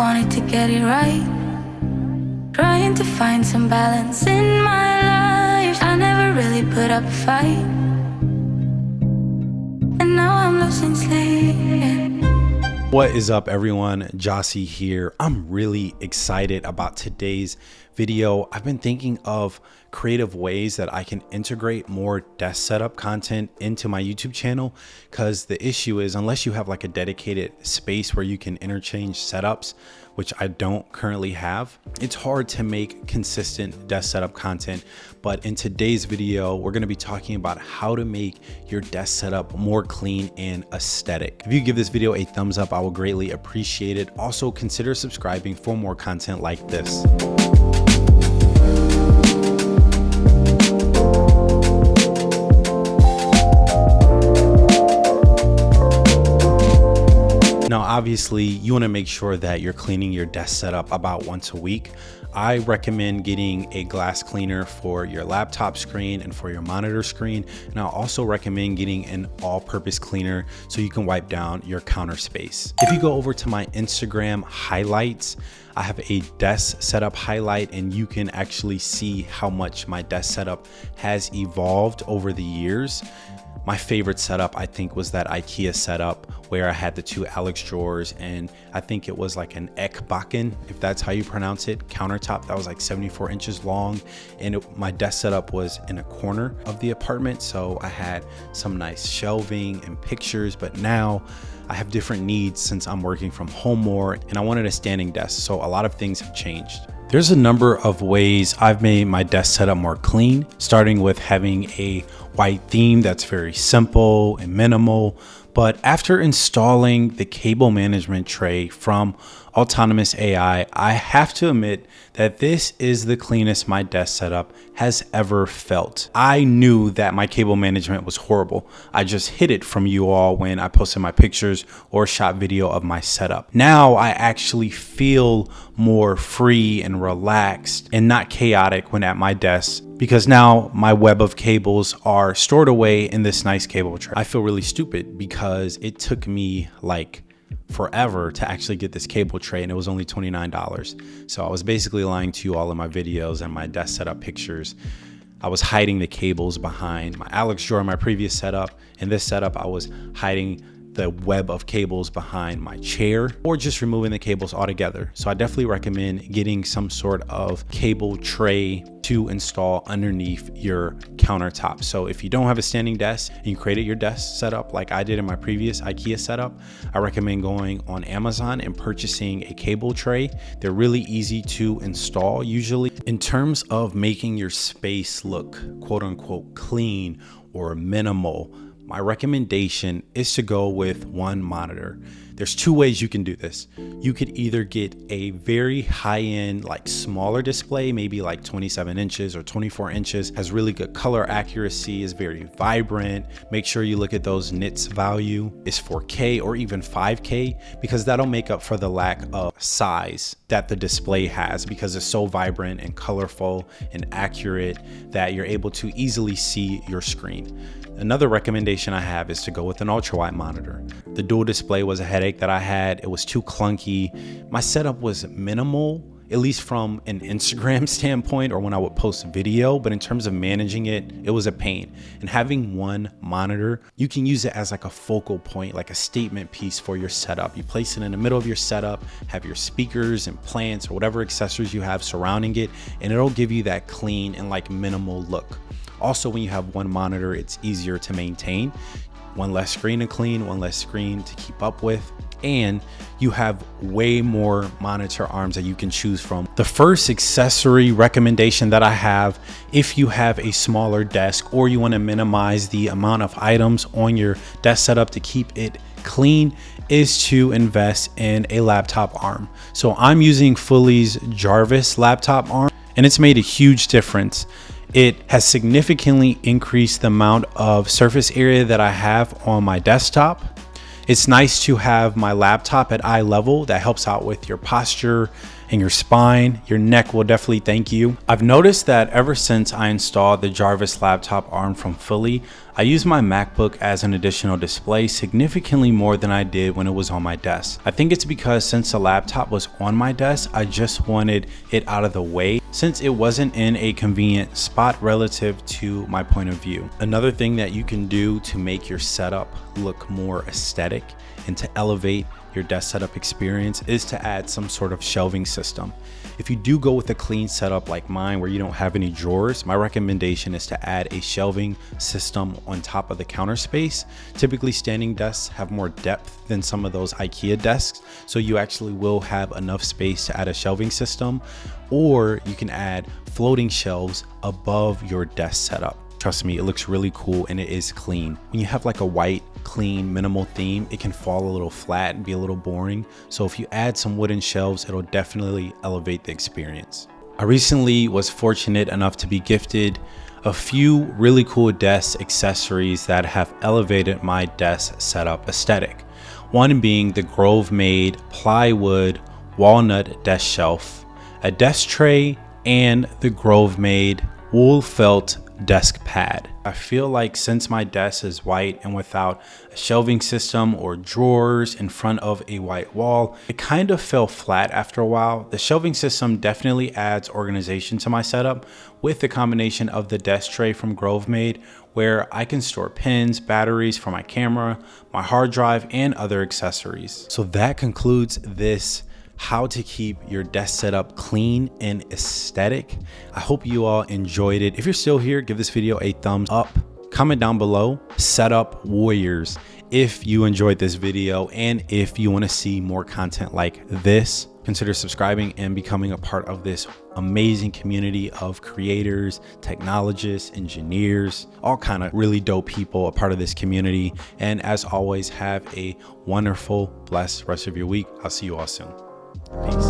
wanted to get it right. Trying to find some balance in my life. I never really put up a fight. And now I'm losing sleep. What is up everyone? Jossie here. I'm really excited about today's video. I've been thinking of creative ways that I can integrate more desk setup content into my YouTube channel because the issue is unless you have like a dedicated space where you can interchange setups, which I don't currently have, it's hard to make consistent desk setup content. But in today's video, we're gonna be talking about how to make your desk setup more clean and aesthetic. If you give this video a thumbs up, I will greatly appreciate it. Also consider subscribing for more content like this. Obviously, you want to make sure that you're cleaning your desk setup about once a week. I recommend getting a glass cleaner for your laptop screen and for your monitor screen. And I also recommend getting an all-purpose cleaner so you can wipe down your counter space. If you go over to my Instagram highlights, I have a desk setup highlight and you can actually see how much my desk setup has evolved over the years. My favorite setup, I think, was that IKEA setup where I had the two Alex drawers and I think it was like an Ekbacken, if that's how you pronounce it, countertop that was like 74 inches long. And it, my desk setup was in a corner of the apartment. So I had some nice shelving and pictures, but now I have different needs since I'm working from home more and I wanted a standing desk. So a lot of things have changed. There's a number of ways I've made my desk setup more clean, starting with having a white theme that's very simple and minimal. But after installing the cable management tray from Autonomous AI, I have to admit that this is the cleanest my desk setup has ever felt. I knew that my cable management was horrible. I just hid it from you all when I posted my pictures or shot video of my setup. Now I actually feel more free and relaxed and not chaotic when at my desk because now my web of cables are stored away in this nice cable tray. I feel really stupid because it took me like forever to actually get this cable tray and it was only $29. So I was basically lying to you all in my videos and my desk setup pictures. I was hiding the cables behind my Alex drawer, in my previous setup. In this setup, I was hiding the web of cables behind my chair or just removing the cables altogether. So I definitely recommend getting some sort of cable tray to install underneath your countertop. So if you don't have a standing desk and you created your desk setup like I did in my previous IKEA setup, I recommend going on Amazon and purchasing a cable tray. They're really easy to install usually. In terms of making your space look quote unquote clean or minimal, my recommendation is to go with one monitor. There's two ways you can do this. You could either get a very high end, like smaller display, maybe like 27 inches or 24 inches, has really good color accuracy, is very vibrant. Make sure you look at those nits value is 4K or even 5K because that'll make up for the lack of size that the display has because it's so vibrant and colorful and accurate that you're able to easily see your screen. Another recommendation I have is to go with an ultra wide monitor. The dual display was a headache that I had. It was too clunky. My setup was minimal, at least from an Instagram standpoint or when I would post a video, but in terms of managing it, it was a pain. And having one monitor, you can use it as like a focal point, like a statement piece for your setup. You place it in the middle of your setup, have your speakers and plants or whatever accessories you have surrounding it, and it'll give you that clean and like minimal look. Also, when you have one monitor, it's easier to maintain. One less screen to clean, one less screen to keep up with, and you have way more monitor arms that you can choose from. The first accessory recommendation that I have, if you have a smaller desk or you wanna minimize the amount of items on your desk setup to keep it clean, is to invest in a laptop arm. So I'm using Fully's Jarvis laptop arm and it's made a huge difference. It has significantly increased the amount of surface area that I have on my desktop. It's nice to have my laptop at eye level that helps out with your posture and your spine. Your neck will definitely thank you. I've noticed that ever since I installed the Jarvis laptop arm from Fully, I use my MacBook as an additional display significantly more than I did when it was on my desk. I think it's because since the laptop was on my desk, I just wanted it out of the way since it wasn't in a convenient spot relative to my point of view. Another thing that you can do to make your setup look more aesthetic and to elevate your desk setup experience is to add some sort of shelving system. If you do go with a clean setup like mine where you don't have any drawers, my recommendation is to add a shelving system on top of the counter space. Typically standing desks have more depth than some of those IKEA desks, so you actually will have enough space to add a shelving system, or you can add floating shelves above your desk setup. Trust me, it looks really cool and it is clean. When you have like a white, clean, minimal theme, it can fall a little flat and be a little boring. So if you add some wooden shelves, it'll definitely elevate the experience. I recently was fortunate enough to be gifted a few really cool desk accessories that have elevated my desk setup aesthetic. One being the Grovemade plywood walnut desk shelf, a desk tray, and the Grovemade wool felt desk pad. I feel like since my desk is white and without a shelving system or drawers in front of a white wall, it kind of fell flat after a while. The shelving system definitely adds organization to my setup with the combination of the desk tray from Grovemade where I can store pins, batteries for my camera, my hard drive, and other accessories. So that concludes this how to keep your desk setup clean and aesthetic. I hope you all enjoyed it. If you're still here, give this video a thumbs up. Comment down below, setup warriors, if you enjoyed this video and if you want to see more content like this consider subscribing and becoming a part of this amazing community of creators technologists engineers all kind of really dope people a part of this community and as always have a wonderful blessed rest of your week i'll see you all soon Peace.